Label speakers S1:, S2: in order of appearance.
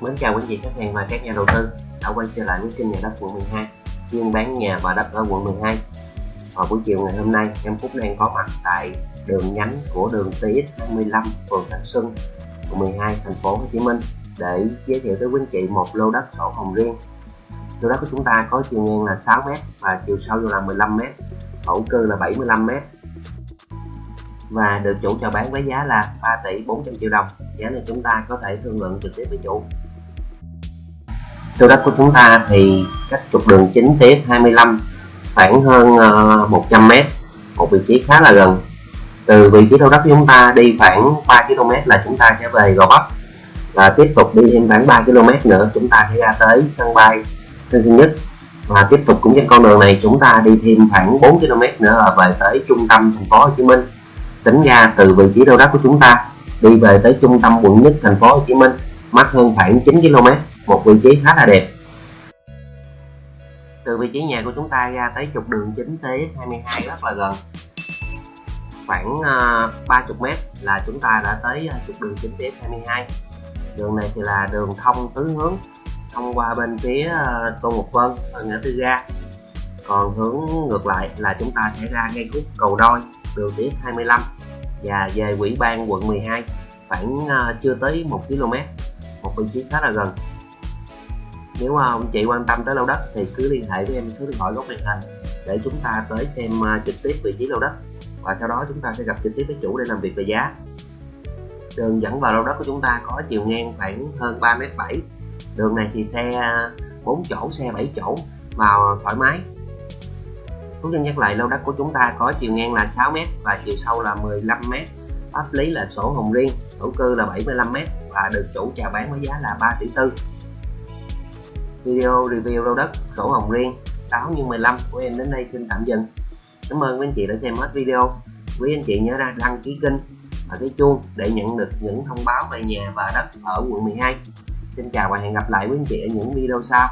S1: Mến chào quý vị khách hàng và các nhà đầu tư đã quay trở lại với kênh nhà đất quận 12 chuyên bán nhà và đất ở quận 12 vào buổi chiều ngày hôm nay, em Phúc đang có mặt tại đường nhánh của đường TX25 phường Thạnh Xuân, quận 12 thành phố Hồ Chí Minh để giới thiệu tới quý anh chị một lô đất sổ hồng riêng. Lô đất của chúng ta có chiều ngang là 6m và chiều sâu là 15m thổ cư là 75m và được chủ chào bán với giá là 3 tỷ 400 triệu đồng. Giá này chúng ta có thể thương lượng trực tiếp với chủ lô đất của chúng ta thì cách trục đường chính tiếp 25 khoảng hơn ờ, 100m một vị trí khá là gần. Từ vị trí lô đất của chúng ta đi khoảng 3 km là chúng ta sẽ về Gò Vấp và tiếp tục đi thêm khoảng 3 km nữa, chúng ta sẽ ra tới sân bay Tân Sơn Nhất. Và tiếp tục cũng trên con đường này, chúng ta đi thêm khoảng 4 km nữa là về tới trung tâm thành phố Hồ Chí Minh. Tính ra từ vị trí lô đất của chúng ta đi về tới trung tâm quận nhất thành phố Hồ Chí Minh, mất hơn khoảng 9 km một vị trí khá là đẹp. Từ vị trí nhà của chúng ta ra tới trục đường chính T22 rất là gần. Khoảng uh, 30 m là chúng ta đã tới uh, trục đường chính T22 đường này thì là đường thông tứ hướng thông qua bên phía uh, Tô Ngọc Vân ở ngã tư ga. Còn hướng ngược lại là chúng ta sẽ ra ngay khúc cầu đôi đường tiết 25 và về quỹ ban quận 12 khoảng uh, chưa tới 1 km một vị trí khá là gần nếu à, ông chị quan tâm tới lô đất thì cứ liên hệ với em số điện thoại góc màn hình để chúng ta tới xem à, trực tiếp vị trí lô đất. Và sau đó chúng ta sẽ gặp trực tiếp với chủ để làm việc về giá. Đường dẫn vào lô đất của chúng ta có chiều ngang khoảng hơn 3m7 đường này thì xe à, 4 chỗ, xe 7 chỗ vào thoải mái. Phú Dân nhắc lại lô đất của chúng ta có chiều ngang là 6m và chiều sâu là 15m pháp lý là sổ hồng riêng thổ cư là 75m và được chủ chào bán với giá là 3 tỷ tư video review lô đất sổ hồng riêng 6 như 15 của em đến đây xin tạm dừng. Cảm ơn quý anh chị đã xem hết video. Quý anh chị nhớ ra đăng ký kênh và cái chuông để nhận được những thông báo về nhà và đất ở quận 12 xin chào và hẹn gặp lại quý anh chị ở những video sau.